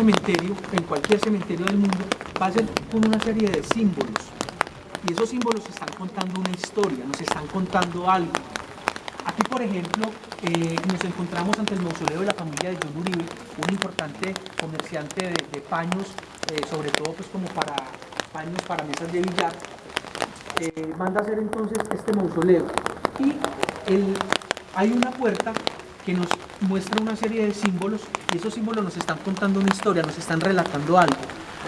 cementerio, en cualquier cementerio del mundo, pasen con una serie de símbolos. Y esos símbolos están contando una historia, nos están contando algo. Aquí, por ejemplo, eh, nos encontramos ante el mausoleo de la familia de John Uribe, un importante comerciante de, paños, eh, sobre todo pues como para paños para mesas de billar. Eh, manda a hacer entonces este mausoleo. Y hay una puerta que nos muestra una serie de símbolos y esos símbolos nos están contando una historia, nos están relatando algo.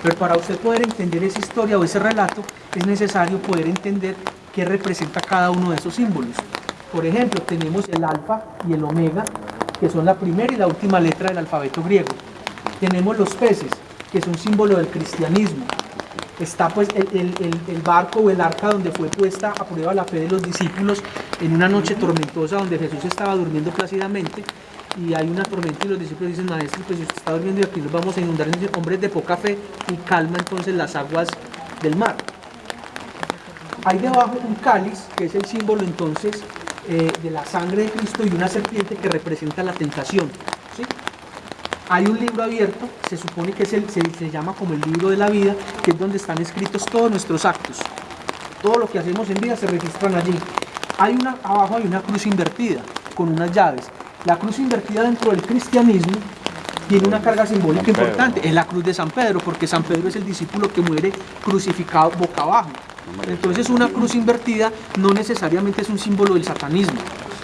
Pero para usted poder entender esa historia o ese relato es necesario poder entender qué representa cada uno de esos símbolos. Por ejemplo, tenemos el alfa y el omega, que son la primera y la última letra del alfabeto griego. Tenemos los peces, que es un símbolo del cristianismo. Está pues el, el, barco o el arca donde fue puesta a prueba la fe de los discípulos en una noche tormentosa donde Jesús estaba durmiendo plácidamente y hay una tormenta y los discípulos dicen, maestro, pues si usted está durmiendo y aquí nos vamos a inundar hombres de poca fe y calma entonces las aguas del mar. Hay debajo un cáliz, que es el símbolo entonces eh, de la sangre de Cristo y una serpiente que representa la tentación. Hay un libro abierto, se supone que es el, se, se llama como el libro de la vida, que es donde están escritos todos nuestros actos. Todo lo que hacemos en vida se registran allí. Hay una, abajo hay una cruz invertida con unas llaves. La cruz invertida dentro del cristianismo tiene una carga simbólica importante. Es la cruz de San Pedro, porque San Pedro es el discípulo que muere crucificado boca abajo. Entonces una cruz invertida no necesariamente es un símbolo del satanismo.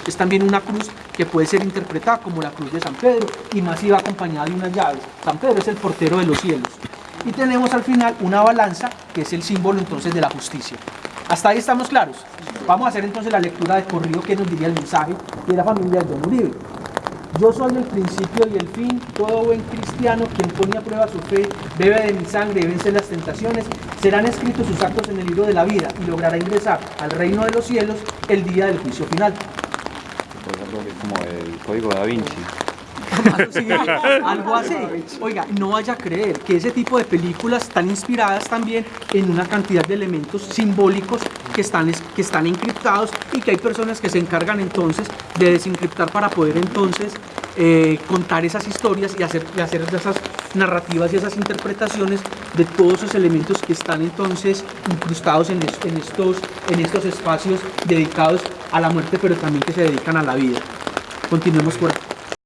Es también una cruz que puede ser interpretada como la cruz de San Pedro y más iba acompañada de unas llaves. San Pedro es el portero de los cielos. Y tenemos al final una balanza que es el símbolo entonces de la justicia. Hasta ahí estamos claros. Vamos a hacer entonces la lectura de corrido que nos diría el mensaje de la familia de Don Uribe. Yo soy el principio y el fin, todo buen cristiano, quien pone a prueba su fe, bebe de mi sangre y vence las tentaciones, serán escritos sus actos en el libro de la vida y logrará ingresar al reino de los cielos el día del juicio final. Como el código da Vinci. algo así. Oiga, no vaya a creer que ese tipo de películas están inspiradas también en una cantidad de elementos simbólicos que están, que están encriptados y que hay personas que se encargan entonces de desencriptar para poder entonces eh, contar esas historias y hacer, hacer esas narrativas y esas interpretaciones de todos esos elementos que están entonces incrustados en, en, estos, en estos espacios dedicados a la muerte, pero también que se dedican a la vida. Continuemos por